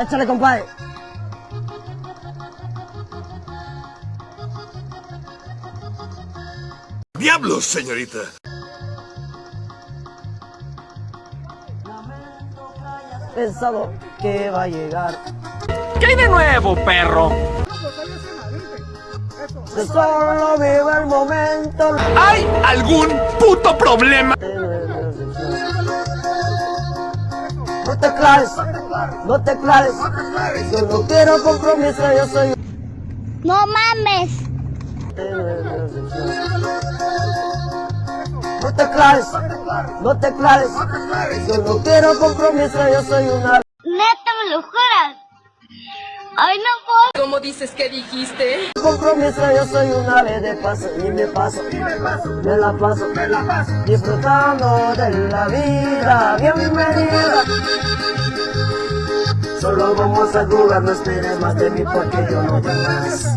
Échale, compadre. ¡Diablos, señorita! Pensado que va a llegar. ¿Qué hay de nuevo, perro? Solo viva el momento. ¿Hay algún puto problema? No te claves, no te claves. Yo no quiero compromiso, yo soy. No mames. No te claves, no te claves. Yo no quiero compromiso, yo soy una. Neta, me lo juras. Ay, no. ¿Cómo dices que dijiste? Compromiso, yo soy una ave de paso y me paso, me la paso, me la paso, disfrutando de la vida, bienvenida. Solo vamos a jugar, no esperes más de mí porque yo no voy más.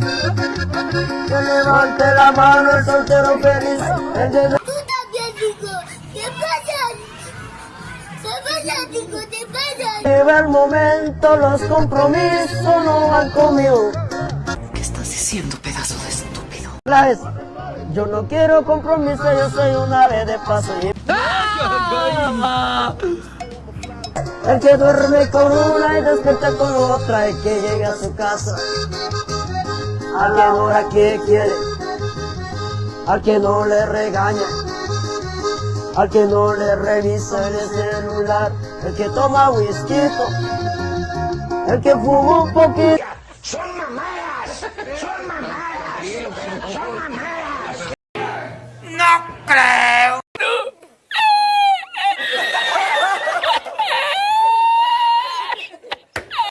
Que levante la mano el soltero feliz, el de Vive el momento, los compromisos no van conmigo. ¿Qué estás diciendo, pedazo de estúpido? Claves, yo no quiero compromiso, yo soy un ave de paso. y- El que duerme con una y despierta con otra, el que llega a su casa a la hora que quiere, al que no le regaña, al que no le revisa el celular, el que toma whisky, el que fuma un poquito. No creo.